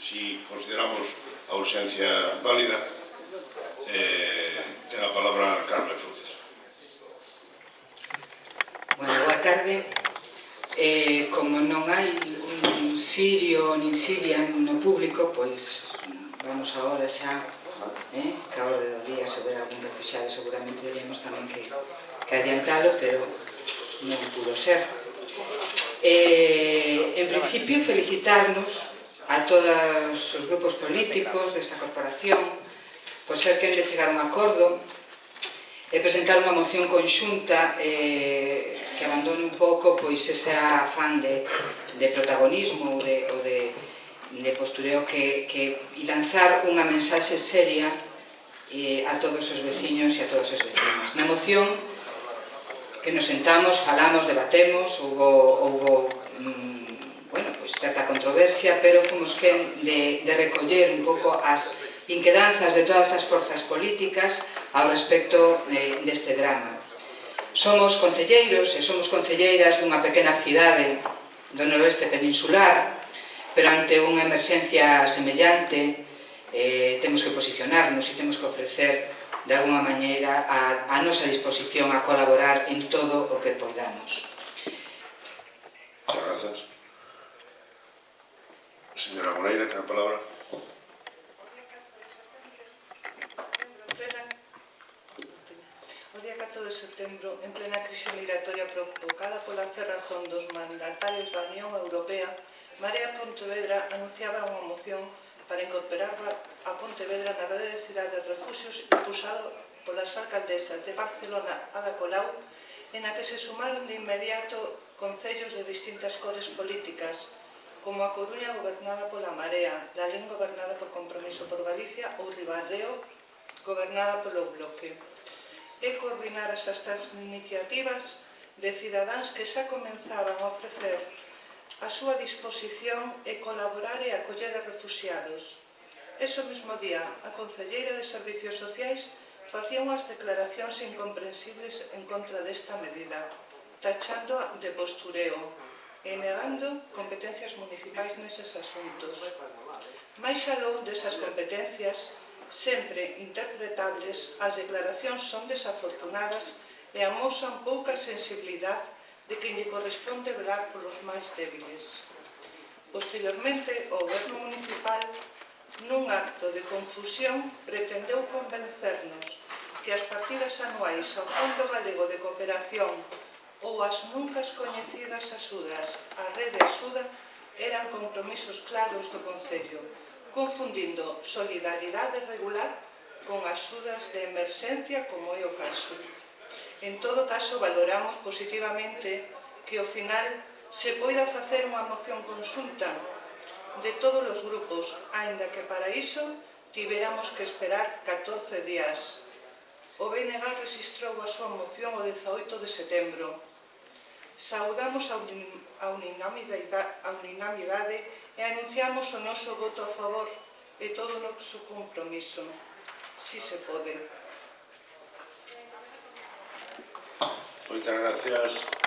si consideramos a urxencia válida, eh, ten a palabra Carmen Fruces. Bueno, boa tarde. Eh, como non hai un sirio nin siria no público, pois vamos agora xa, eh, que a hora do día sobre algún refugiado seguramente diríamos tamén que, que adiantalo, pero non pudo ser. Eh, en principio, felicitarnos a todos os grupos políticos desta corporación por ser quen de chegar a un acordo e presentar unha moción conxunta eh, que abandone un pouco pois ese afán de, de protagonismo ou de, ou de, de postureo que, que, e lanzar unha mensaxe seria eh, a todos os veciños e a todas as vecinas. Na moción que nos sentamos, falamos, debatemos, houbo, houbo mm, pois, certa controversia, pero fomos quen de, de recoller un pouco as inquedanzas de todas as forzas políticas ao respecto eh, deste drama. Somos concelleiros e somos concelleiras dunha pequena cidade do noroeste peninsular, pero ante unha emerxencia semellante eh, temos que posicionarnos e temos que ofrecer de alguna maneira a, a nosa disposición a colaborar en todo o que poidamos. Gracias. Señora Moreira, ten a palabra. O día 4 de setembro, en plena crise migratoria provocada pola cerrazón dos mandatarios da Unión Europea, Marea Pontevedra anunciaba unha moción para incorporar a Pontevedra na rede de cidades de refugios impulsado polas alcaldesas de Barcelona a da Colau, en a que se sumaron de inmediato concellos de distintas cores políticas, como a Coruña gobernada pola Marea, Lalín gobernada por Compromiso por Galicia ou Ribadeo gobernada polo Bloque. E coordinar esas estas iniciativas de cidadáns que xa comenzaban a ofrecer a súa disposición e colaborar e acoller a refugiados. Eso mesmo día, a Concelleira de Servicios Sociais facía unhas declaracións incomprensibles en contra desta medida, tachando de postureo, e negando competencias municipais neses asuntos. Mais aló desas competencias, sempre interpretables, as declaracións son desafortunadas e amosan pouca sensibilidade de que lle corresponde velar polos máis débiles. Posteriormente, o goberno municipal, nun acto de confusión, pretendeu convencernos que as partidas anuais ao Fondo Galego de Cooperación ou as nunca coñecidas axudas a rede axuda eran compromisos claros do Concello, confundindo solidaridade regular con axudas de emerxencia como é o caso. En todo caso, valoramos positivamente que ao final se poida facer unha moción consulta de todos os grupos, aínda que para iso tiveramos que esperar 14 días. O BNG registrou a súa moción o 18 de setembro saudamos a, unin, unanimidade, unanimidade e anunciamos o noso voto a favor e todo o noso compromiso. Si se pode. Moitas gracias.